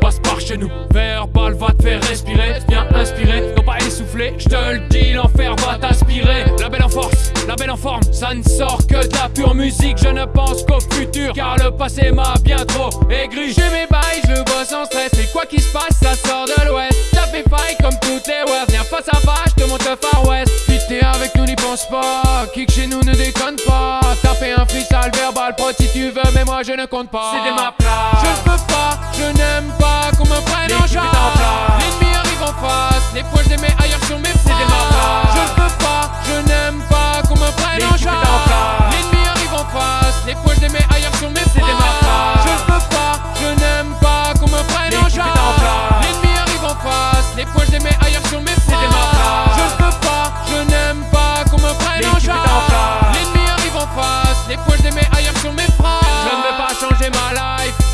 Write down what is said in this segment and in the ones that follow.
Passe par chez nous. Verbal va te faire respirer. Viens inspirer, non pas essouffler. Je te le dis, l'enfer va t'aspirer. La belle en force, la belle en forme. Ça ne sort que de la pure musique. Je ne pense qu'au futur, car le passé m'a bien trop aigri. J'ai mes bails, je bosse sans stress. Et quoi qu'il se passe, ça sort de l'ouest. T'as fait faille comme toutes les ouais. Viens face à face, te montre le far west. Fitter avec nous, n'y pense pas. Kick chez nous, ne déconne pas. Taper un freestyle verbal, si tu veux, mais moi je ne compte pas. C'est ma place. Je ne peux pas, je n'aime pas qu'on me prenne en charge.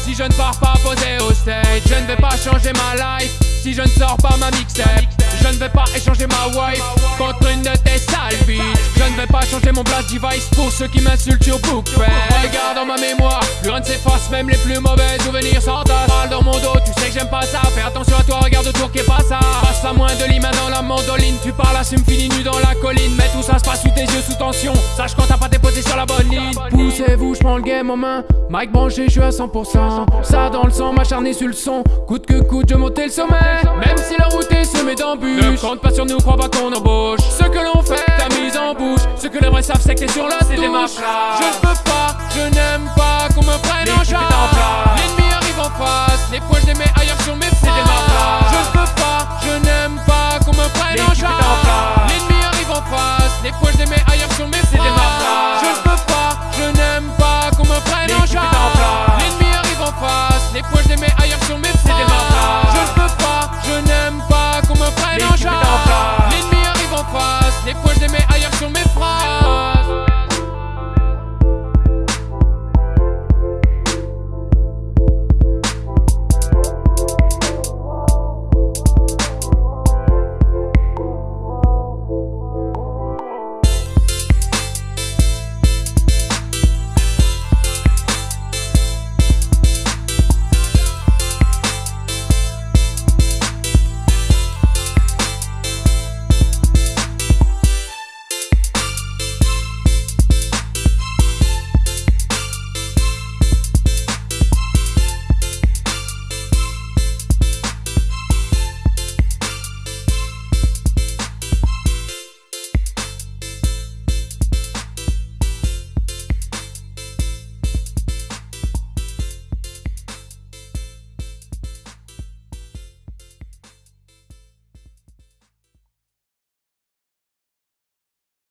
Si je ne pars pas poser au stage. Je ne vais pas changer ma life si je ne sors pas ma mixtape. Je ne vais pas échanger ma wife contre une de tes sales. Je ne vais pas changer mon blast device pour ceux qui m'insultent sur BookFest. Regarde dans ma mémoire, rien ne s'efface, même les plus mauvais souvenirs s'entassent. Dans mon dos, tu sais que j'aime pas ça. Fais attention à toi, regarde autour qui est pas ça. Passe à moins de lima dans la mandoline. Tu parles, assume, finis nu dans la colline. Mais tout ça se passe sous tes yeux, sous tension. Sache quand la bonne ligne. Poussez-vous, je prends le game en main. Mike branché, je suis à 100%. Ça dans le sang, m'acharner sur le son. Coûte que coûte, je monte le sommet. Même si la route est semée d'embûches. Ne compte pas sur nous, crois pas qu'on embauche. Ce que l'on fait, ta mise en bouche. Ce que les vrais savent, c'est que t'es sur la C'est des